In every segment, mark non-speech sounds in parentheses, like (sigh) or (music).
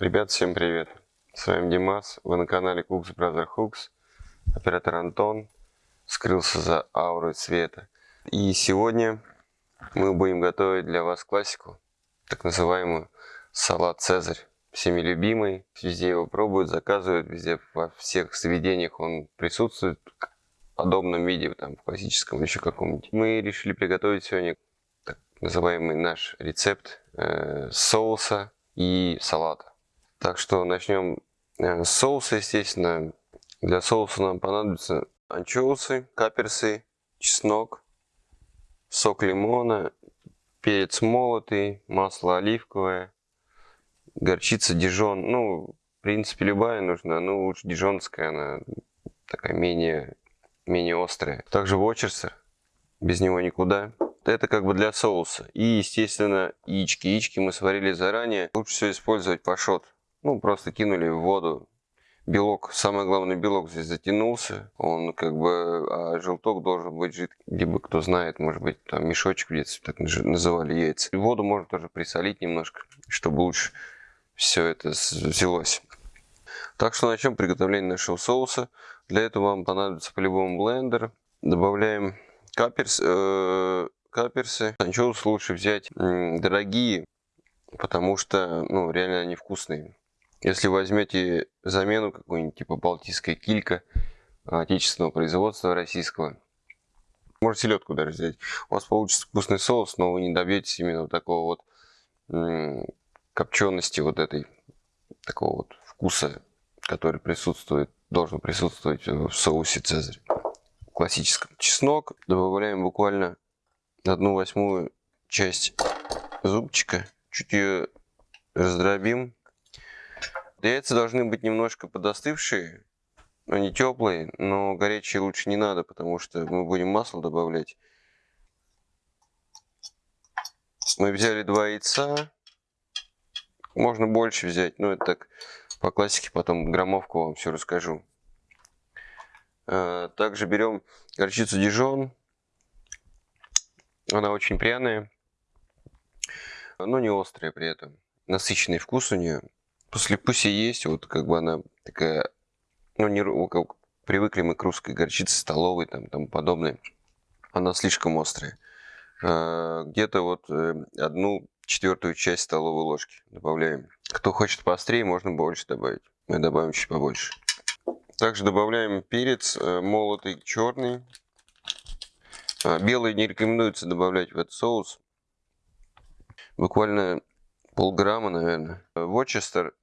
Ребят, всем привет! С вами Димас, вы на канале Cooks Brother Hooks. Оператор Антон скрылся за аурой цвета. И сегодня мы будем готовить для вас классику, так называемую салат Цезарь. Всеми любимый, везде его пробуют, заказывают, везде во всех заведениях он присутствует в подобном виде, там в классическом или еще каком-нибудь. Мы решили приготовить сегодня так называемый наш рецепт э, соуса и салата. Так что начнем э, с соуса, естественно. Для соуса нам понадобятся анчоусы, каперсы, чеснок, сок лимона, перец молотый, масло оливковое, горчица дижон. Ну, в принципе, любая нужна, но лучше дижонская, она такая менее, менее острая. Также вочерсер, без него никуда. Это как бы для соуса. И, естественно, яички. Яички мы сварили заранее. Лучше всего использовать пашот. Ну, просто кинули в воду. Белок, самое главное, белок здесь затянулся. Он как бы, а желток должен быть жидкий. Либо, кто знает, может быть, там мешочек где-то так называли яйца. Воду можно тоже присолить немножко, чтобы лучше все это взялось. Так что начнем приготовление нашего соуса. Для этого вам понадобится по-любому блендер. Добавляем каперс, э, каперсы. Анчоус лучше взять дорогие, потому что ну, реально они вкусные. Если возьмете замену какую-нибудь, типа Балтийская килька, отечественного производства российского, можете селедку даже взять, у вас получится вкусный соус, но вы не добьетесь именно вот такого вот копчености вот этой, такого вот вкуса, который присутствует, должен присутствовать в соусе Цезарь. Классическом. Чеснок добавляем буквально одну восьмую часть зубчика, чуть ее раздробим Яйца должны быть немножко подостывшие, они теплые, но горячие лучше не надо, потому что мы будем масло добавлять. Мы взяли два яйца, можно больше взять, но это так по классике, потом граммовку вам все расскажу. А, также берем горчицу дижон, она очень пряная, но не острая при этом, насыщенный вкус у нее. Послевкусие есть, вот как бы она такая, ну, не, как привыкли мы к русской горчице столовой, там, тому подобное. Она слишком острая. А, Где-то вот э, одну четвертую часть столовой ложки добавляем. Кто хочет поострее, можно больше добавить. Мы добавим чуть побольше. Также добавляем перец э, молотый черный. А, белый не рекомендуется добавлять в этот соус. Буквально полграмма, наверное. Вочестер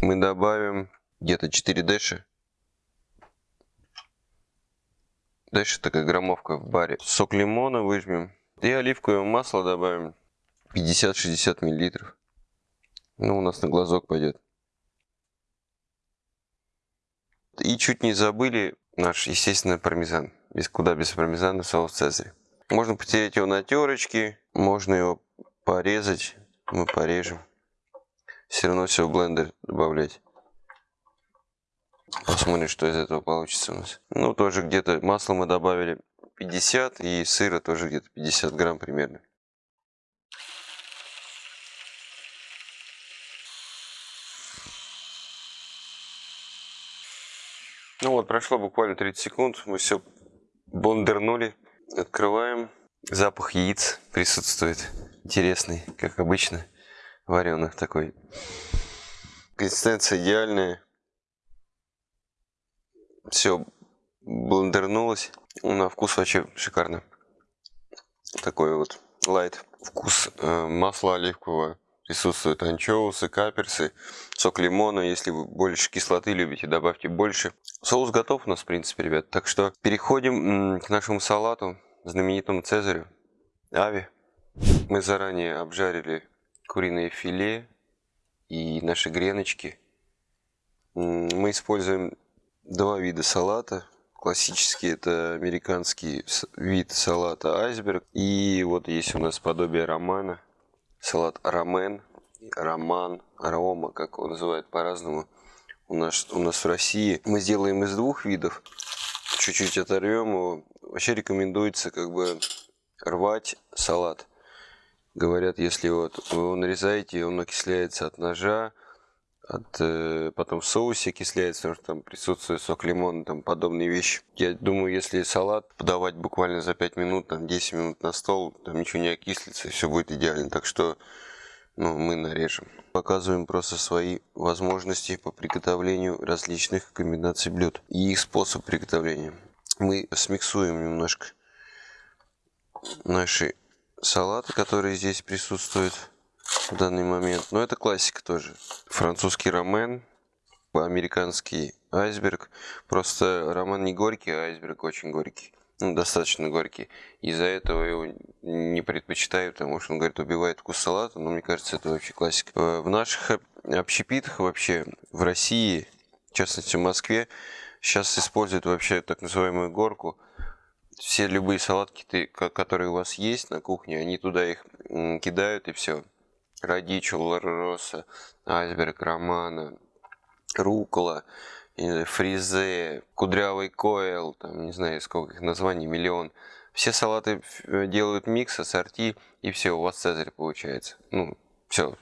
мы добавим где-то 4 дэши. Дэши такая граммовка в баре. Сок лимона выжмем. И оливковое масло добавим 50-60 миллилитров. Ну, у нас на глазок пойдет. И чуть не забыли наш, естественно, пармезан. Без куда без пармезана соус цезарь. Можно потереть его на терочке, можно его порезать. Мы порежем все равно все в блендер добавлять. Посмотрим, что из этого получится у нас. Ну, тоже где-то масло мы добавили 50 и сыра тоже где-то 50 грамм примерно. Ну вот, прошло буквально 30 секунд, мы все блендернули. Открываем. Запах яиц присутствует. Интересный, как обычно вареных такой. Консистенция идеальная. Все блендернулось. На вкус вообще шикарно. Такой вот лайт. Вкус э, масла оливкового. Присутствуют анчоусы, каперсы, сок лимона. Если вы больше кислоты любите, добавьте больше. Соус готов у нас, в принципе, ребят. Так что переходим к нашему салату, знаменитому Цезарю. Ави. Мы заранее обжарили куриное филе и наши греночки. Мы используем два вида салата. Классический это американский вид салата айсберг. И вот есть у нас подобие романа. Салат рамен, роман, арома, как его называют по-разному. У нас, у нас в России мы сделаем из двух видов. Чуть-чуть оторвем его. Вообще рекомендуется как бы рвать салат Говорят, если вот вы его нарезаете, он окисляется от ножа, от, э, потом в соусе окисляется, потому что там присутствует сок лимона, там подобные вещи. Я думаю, если салат подавать буквально за 5 минут, там 10 минут на стол, там ничего не окислится, все будет идеально. Так что ну, мы нарежем. Показываем просто свои возможности по приготовлению различных комбинаций блюд и их способ приготовления. Мы смиксуем немножко наши салаты, которые здесь присутствуют в данный момент. Но это классика тоже. Французский рамен, американский айсберг. Просто рамен не горький, а айсберг очень горький. Ну, достаточно горький. Из-за этого его не предпочитаю, потому что он, говорит, убивает вкус салата. Но мне кажется, это вообще классика. Э, в наших общепитах вообще, в России, в частности в Москве, сейчас используют вообще так называемую горку. Все любые салатки, которые у вас есть на кухне, они туда их кидают и все. Радичу, лароса, айсберг, романа, рукола, фризе, кудрявый койл, там не знаю сколько их названий, миллион. Все салаты э, делают микс, ассорти, и все, у вас цезарь получается. Ну, все.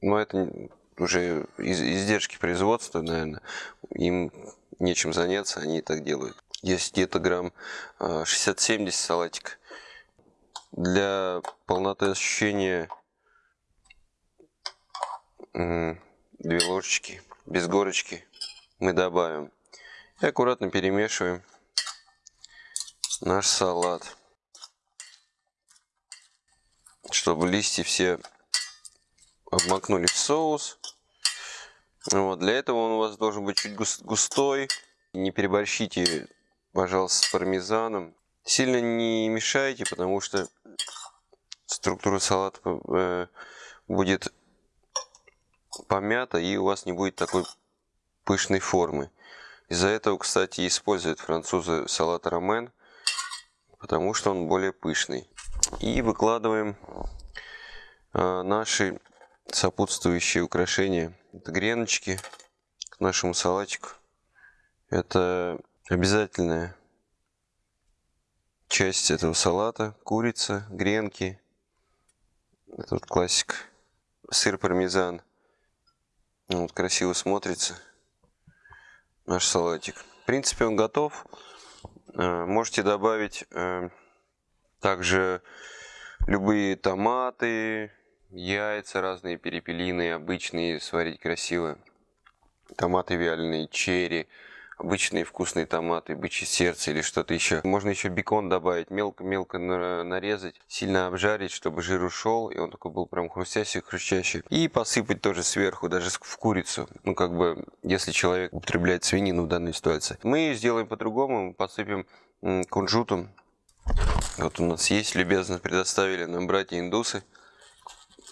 Но это уже из издержки производства, наверное. Им нечем заняться, они так делают. Есть где-то грамм 60-70 э, салатик. Для полноты ощущения две ложечки без горочки мы добавим. И аккуратно перемешиваем наш салат. Чтобы листья все обмакнули в соус. Вот, для этого он у вас должен быть чуть густой. Не переборщите, пожалуйста, с пармезаном. Сильно не мешайте, потому что структура салата э, будет помята и у вас не будет такой пышной формы. Из-за этого, кстати, используют французы салат ромен, потому что он более пышный. И выкладываем э, наши сопутствующие украшения. Это греночки к нашему салатику. Это обязательная часть этого салата. Курица, гренки. Это вот классик. Сыр пармезан. Вот красиво смотрится наш салатик. В принципе, он готов. Э, можете добавить э, также любые томаты, яйца разные, перепелиные, обычные, сварить красиво. Томаты вяленые, черри обычные вкусные томаты, бычье сердце или что-то еще. Можно еще бекон добавить, мелко-мелко нарезать, сильно обжарить, чтобы жир ушел, и он такой был прям хрустящий, хрустящий. И посыпать тоже сверху, даже в курицу. Ну, как бы, если человек употребляет свинину в данной ситуации. Мы сделаем по-другому, посыпем кунжутом. Вот у нас есть, любезно предоставили нам братья-индусы.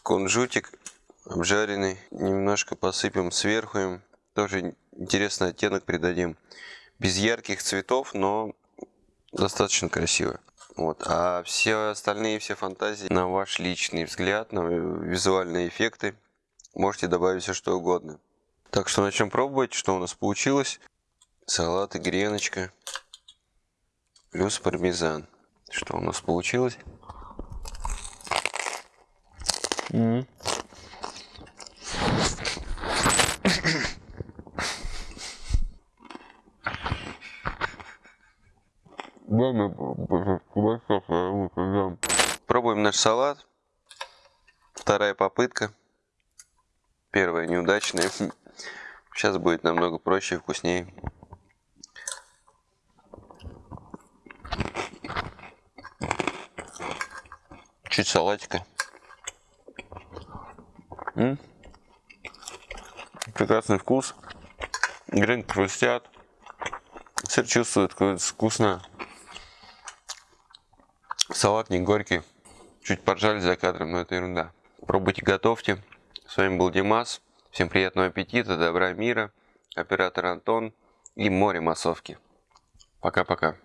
Кунжутик обжаренный. Немножко посыпем сверху им. Тоже интересный оттенок придадим. Без ярких цветов, но достаточно красиво. Вот. А все остальные, все фантазии на ваш личный взгляд, на визуальные эффекты, можете добавить все что угодно. Так что начнем пробовать, что у нас получилось. Салат и греночка плюс пармезан. Что у нас получилось? Mm -hmm. Наш салат. Вторая попытка. Первая неудачная. (laughs) Сейчас будет намного проще и вкуснее. Чуть салатика. М. Прекрасный вкус. Гренки хрустят. Сыр чувствует, вкусно. Салат не горький. Чуть поржали за кадром, но это ерунда. Пробуйте, готовьте. С вами был Димас. Всем приятного аппетита, добра, мира. Оператор Антон и море массовки. Пока-пока.